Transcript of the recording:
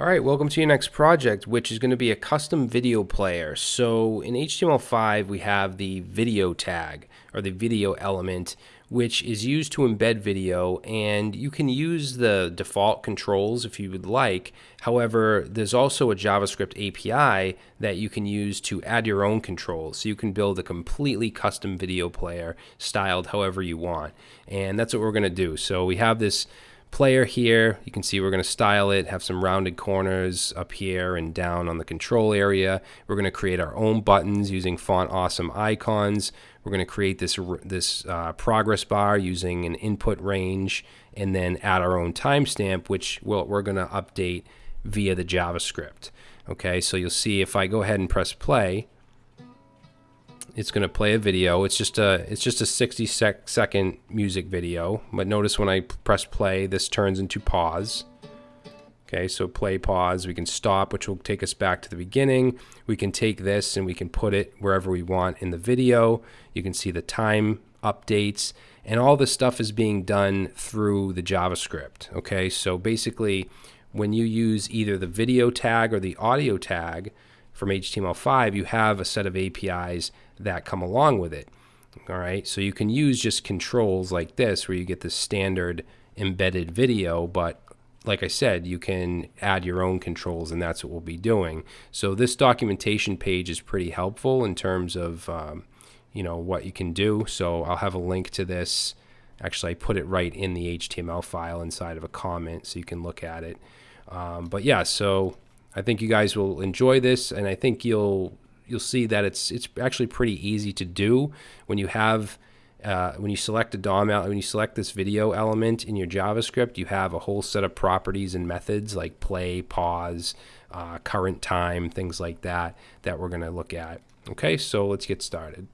All right, welcome to your next project, which is going to be a custom video player. So in HTML5, we have the video tag or the video element, which is used to embed video, and you can use the default controls if you would like. However, there's also a JavaScript API that you can use to add your own controls. So you can build a completely custom video player styled however you want. And that's what we're going to do. So we have this player here. You can see we're going to style it, have some rounded corners up here and down on the control area. We're going to create our own buttons using Font Awesome icons. We're going to create this, this uh, progress bar using an input range and then add our own timestamp, which we'll, we're going to update via the JavaScript. Okay, so you'll see if I go ahead and press play, it's going to play a video. It's just a it's just a 60 sec second music video. But notice when I press play, this turns into pause. Okay, so play pause. We can stop, which will take us back to the beginning. We can take this and we can put it wherever we want in the video. You can see the time updates and all this stuff is being done through the JavaScript. Okay, so basically when you use either the video tag or the audio tag, from HTML5, you have a set of APIs that come along with it. All right, so you can use just controls like this where you get the standard embedded video, but like I said, you can add your own controls, and that's what we'll be doing. So this documentation page is pretty helpful in terms of um, you know what you can do. So I'll have a link to this. Actually, I put it right in the HTML file inside of a comment, so you can look at it. Um, but yeah, so I think you guys will enjoy this, and I think you'll you'll see that it's it's actually pretty easy to do when you have uh, when you select a DOM when you select this video element in your JavaScript, you have a whole set of properties and methods like play, pause, uh, current time, things like that that we're going to look at. Okay, so let's get started.